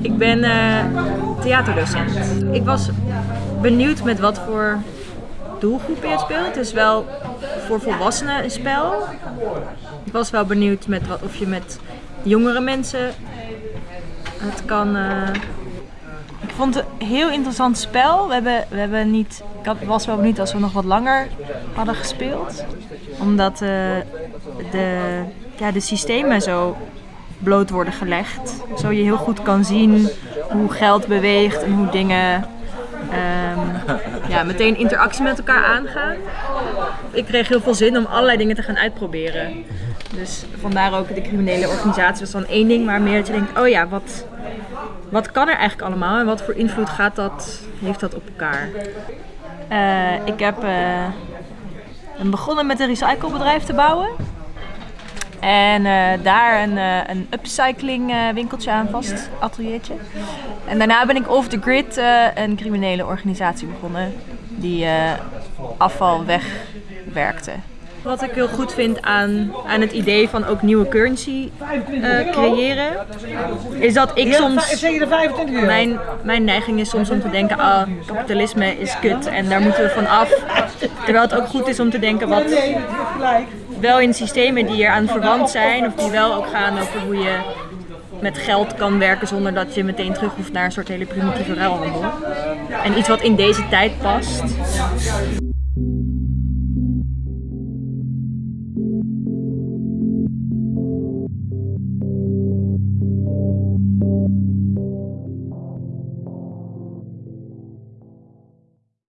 Ik ben uh, theaterdocent. Ik was benieuwd met wat voor doelgroep je het speelt. Het is wel voor volwassenen een spel. Ik was wel benieuwd met wat, of je met jongere mensen het kan... Uh... Vond het een heel interessant spel. We hebben, we hebben niet, ik was wel benieuwd als we nog wat langer hadden gespeeld. Omdat uh, de, ja, de systemen zo bloot worden gelegd. Zo je heel goed kan zien hoe geld beweegt en hoe dingen um, ja, meteen interactie met elkaar aangaan. Ik kreeg heel veel zin om allerlei dingen te gaan uitproberen. Dus vandaar ook de criminele organisatie was dan één ding, maar meer dat je denkt, oh ja, wat, wat kan er eigenlijk allemaal en wat voor invloed gaat dat, heeft dat op elkaar? Uh, ik heb uh, begonnen met een recyclebedrijf te bouwen. En uh, daar een, uh, een upcycling winkeltje aan vast, ateliertje. En daarna ben ik off the grid een criminele organisatie begonnen die afval wegwerkte. Wat ik heel goed vind aan, aan het idee van ook nieuwe currency creëren, is dat ik soms. Mijn, mijn neiging is soms om te denken: ah, kapitalisme is kut en daar moeten we van af. Terwijl het ook goed is om te denken: wat, wel in systemen die eraan verwant zijn of die wel ook gaan over hoe je met geld kan werken zonder dat je meteen terug hoeft naar een soort hele primitieve ruilhandel. En iets wat in deze tijd past. Thank you.